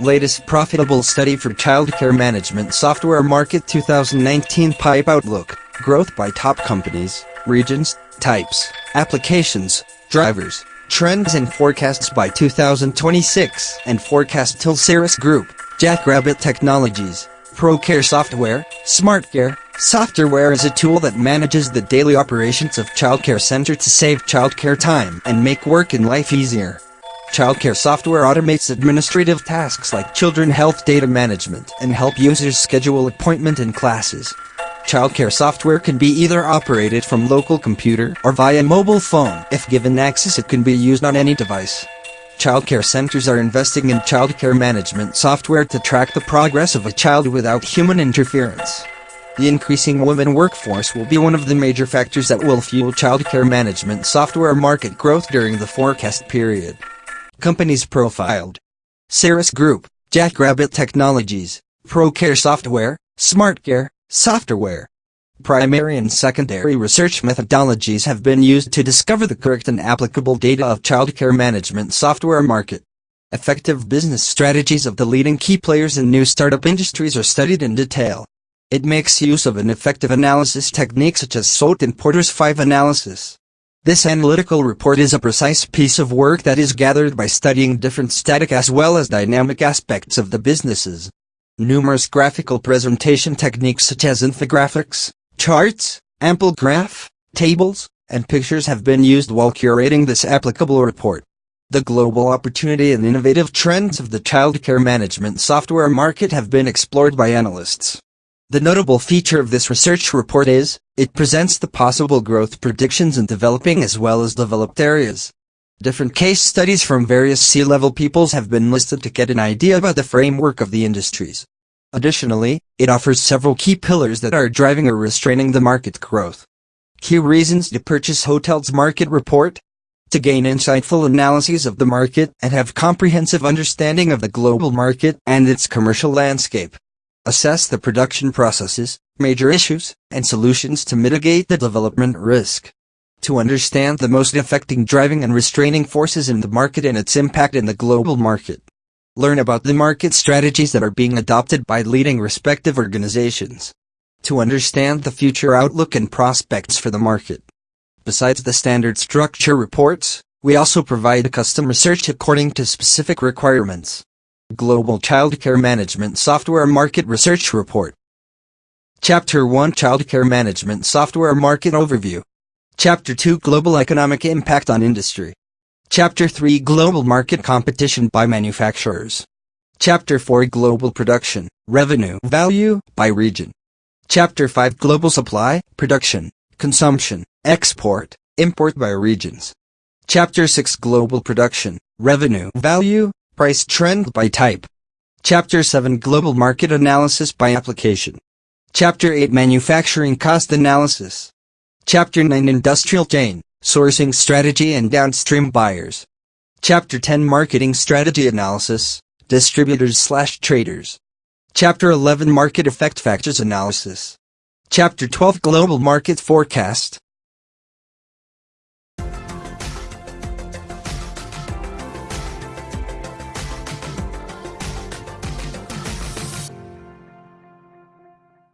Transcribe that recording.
Latest profitable study for childcare management software market 2019 Pipe Outlook. Growth by top companies, regions, types, applications, drivers, trends and forecasts by 2026 and forecast till Cirrus Group, Jackrabbit Technologies, ProCare Software, SmartCare, Software is a tool that manages the daily operations of childcare center to save childcare time and make work and life easier. Childcare software automates administrative tasks like children health data management and help users schedule appointment and classes. Childcare software can be either operated from local computer or via mobile phone. If given access it can be used on any device. Childcare centers are investing in childcare management software to track the progress of a child without human interference. The increasing women workforce will be one of the major factors that will fuel childcare management software market growth during the forecast period. Companies profiled. Cirrus Group, Jackrabbit Technologies, ProCare Software, SmartCare, Software. Primary and secondary research methodologies have been used to discover the correct and applicable data of childcare management software market. Effective business strategies of the leading key players in new startup industries are studied in detail. It makes use of an effective analysis technique such as SWOT and Porter's 5 analysis. This analytical report is a precise piece of work that is gathered by studying different static as well as dynamic aspects of the businesses. Numerous graphical presentation techniques such as infographics, charts, ample graph, tables, and pictures have been used while curating this applicable report. The global opportunity and innovative trends of the childcare management software market have been explored by analysts. The notable feature of this research report is, it presents the possible growth predictions in developing as well as developed areas. Different case studies from various C-level peoples have been listed to get an idea about the framework of the industries. Additionally, it offers several key pillars that are driving or restraining the market growth. Key reasons to purchase Hotels Market Report to gain insightful analyses of the market and have comprehensive understanding of the global market and its commercial landscape. Assess the production processes, major issues, and solutions to mitigate the development risk to understand the most affecting driving and restraining forces in the market and its impact in the global market. Learn about the market strategies that are being adopted by leading respective organizations. To understand the future outlook and prospects for the market. Besides the standard structure reports, we also provide custom research according to specific requirements. Global Childcare Management Software Market Research Report. Chapter 1 Childcare Management Software Market Overview. Chapter 2 Global Economic Impact on Industry. Chapter 3 Global Market Competition by Manufacturers. Chapter 4 Global Production, Revenue, Value, by Region. Chapter 5 Global Supply, Production, Consumption, Export, Import by Regions. Chapter 6 Global Production, Revenue, Value, Price Trend by Type Chapter 7 Global Market Analysis by Application Chapter 8 Manufacturing Cost Analysis Chapter 9 Industrial Chain, Sourcing Strategy and Downstream Buyers. Chapter 10 Marketing Strategy Analysis, Distributors slash Traders. Chapter 11 Market Effect Factors Analysis. Chapter 12 Global Market Forecast,